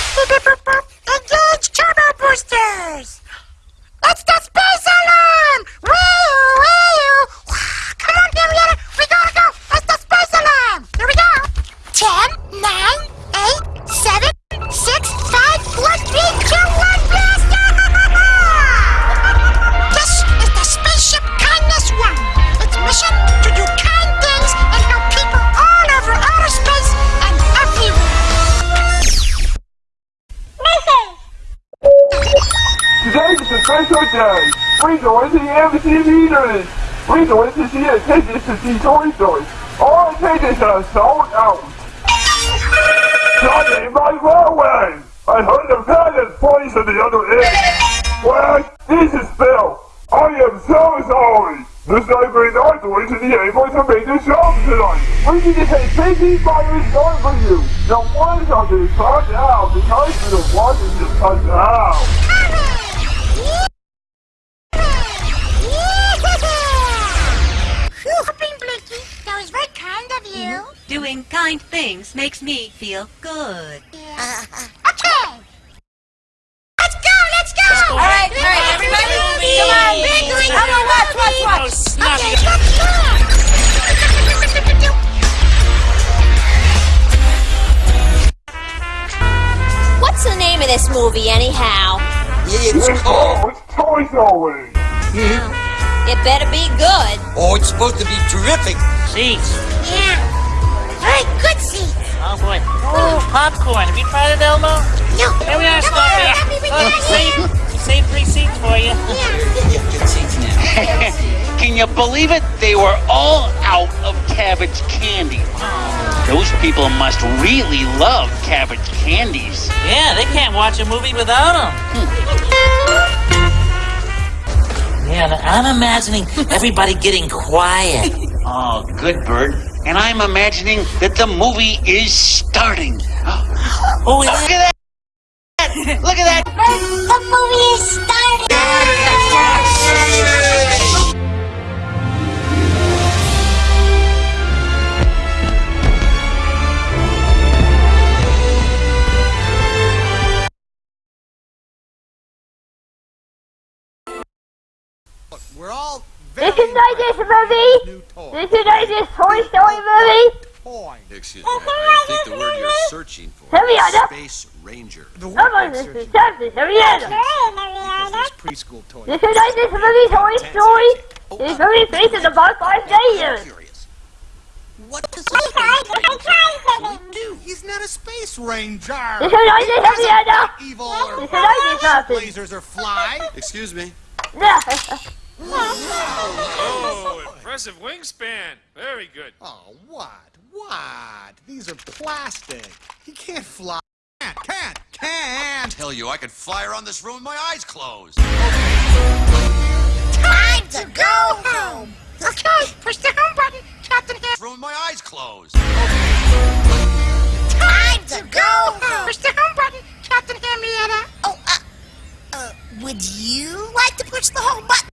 Engage turbo boosters! It's the day. We're going to the embassy leaders. We're going to see a tickets to see Toy Story. All tickets are sold out. Johnny, my railway! I heard the pilot voice at the other end. Well, this is Bill. I am so sorry. This night we're not going to be able to make the show tonight. We need to take 15 virus going for you. The ones are being cut out because the ones to cut out. Kind things makes me feel good. Okay. Let's go, let's go. All right, all right, everybody, come on, big Come on, watch, watch, watch. Okay, let's go. What's the name of this movie, anyhow? It's It's called. it's Toy Story. It better be good. Oh, it's supposed to be terrific. Seats. Yeah. Very good seats. Oh boy. Oh, popcorn. Have you tried it, Elmo? No. Here we are, Come on, Stumpy. happy with Oh, you. save, save three seats for you. Good seats now. Can you believe it? They were all out of cabbage candy. Those people must really love cabbage candies. Yeah, they can't watch a movie without them. Hmm. Yeah, I'm imagining everybody getting quiet. Oh, good bird. And I'm imagining that the movie is starting. Oh, Look at that! Look at that! The movie is starting. We're all This is not this movie. This is not this Toy Story movie. Excuse me, I think the word you're searching for is. Space Ranger. The Come word on, they're this is searching something. Hurry up. because preschool toys. This is not this movie Toy Story. This movie based on the box five days. Curious. What does a space do? He's not a space ranger. This is not this Hurry up. Evil or This is not this something. lasers or fly. Excuse me. oh, impressive wingspan. Very good. Oh, what? What? These are plastic. He can't fly. Can't, can't, can't. I tell you, I could fly around this room with my eyes closed. Time to go home. Okay, push the home button, Captain Ham. Room with my eyes closed. Time to go home. Push the home button, Captain Henrietta. Oh, uh, uh, would you like to push the home button?